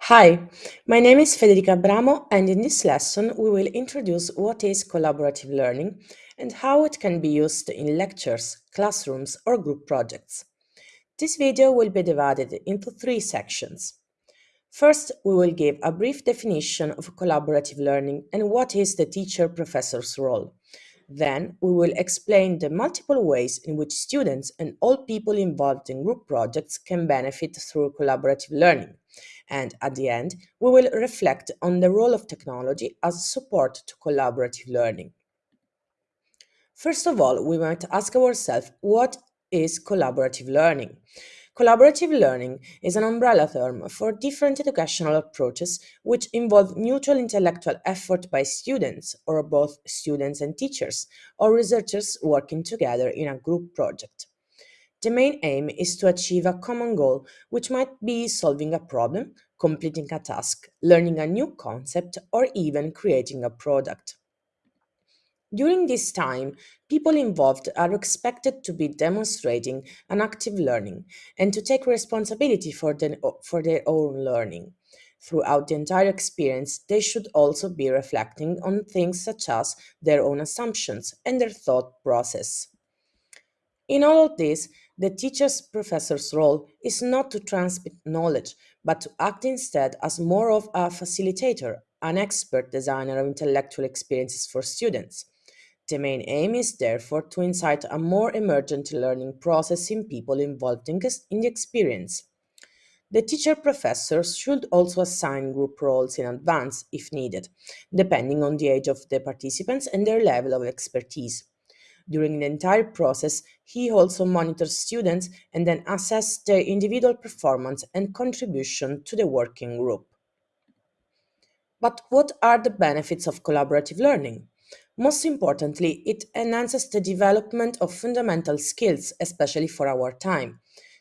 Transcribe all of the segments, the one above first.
Hi, my name is Federica Bramo and in this lesson we will introduce what is collaborative learning and how it can be used in lectures, classrooms or group projects. This video will be divided into three sections. First, we will give a brief definition of collaborative learning and what is the teacher-professor's role. Then, we will explain the multiple ways in which students and all people involved in group projects can benefit through collaborative learning. And at the end, we will reflect on the role of technology as support to collaborative learning. First of all, we might ask ourselves what is collaborative learning? Collaborative learning is an umbrella term for different educational approaches which involve mutual intellectual effort by students, or both students and teachers, or researchers working together in a group project. The main aim is to achieve a common goal, which might be solving a problem, completing a task, learning a new concept, or even creating a product. During this time, people involved are expected to be demonstrating an active learning and to take responsibility for, the, for their own learning. Throughout the entire experience, they should also be reflecting on things such as their own assumptions and their thought process. In all of this, the teacher's professor's role is not to transmit knowledge, but to act instead as more of a facilitator, an expert designer of intellectual experiences for students. The main aim is therefore to incite a more emergent learning process in people involved in, the experience. The teacher professors should also assign group roles in advance, if needed, depending on the age of the participants and their level of expertise. During the entire process, he also monitors students and then assesses their individual performance and contribution to the working group. But what are the benefits of collaborative learning? Most importantly, it enhances the development of fundamental skills, especially for our time.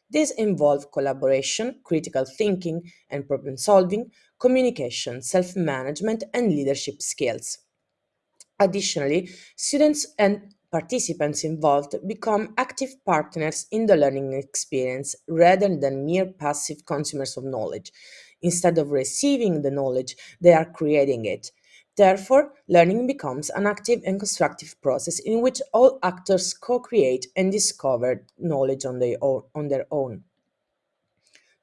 These involve collaboration, critical thinking and problem solving, communication, self-management and leadership skills. Additionally, students and participants involved become active partners in the learning experience rather than mere passive consumers of knowledge. Instead of receiving the knowledge, they are creating it. Therefore, learning becomes an active and constructive process in which all actors co-create and discover knowledge on their, own.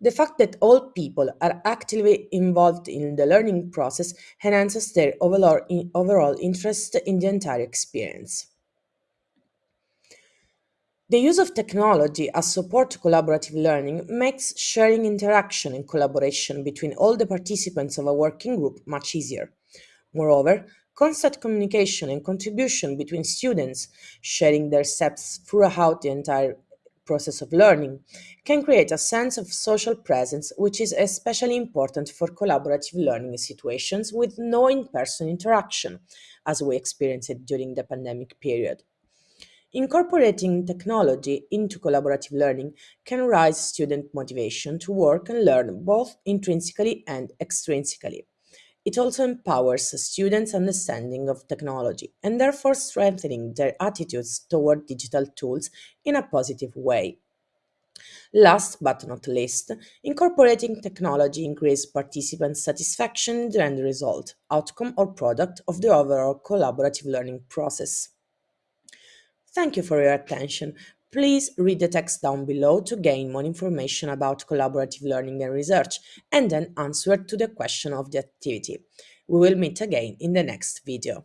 The fact that all people are actively involved in the learning process enhances their overall interest in the entire experience. The use of technology as support to collaborative learning makes sharing interaction and collaboration between all the participants of a working group much easier. Moreover, constant communication and contribution between students, sharing their steps throughout the entire process of learning, can create a sense of social presence which is especially important for collaborative learning situations with no in-person interaction, as we experienced during the pandemic period. Incorporating technology into collaborative learning can raise student motivation to work and learn both intrinsically and extrinsically. It also empowers students' understanding of technology and therefore strengthening their attitudes toward digital tools in a positive way. Last but not least, incorporating technology increases participants' satisfaction in the end result, outcome or product of the overall collaborative learning process. Thank you for your attention. Please read the text down below to gain more information about collaborative learning and research, and then answer to the question of the activity. We will meet again in the next video.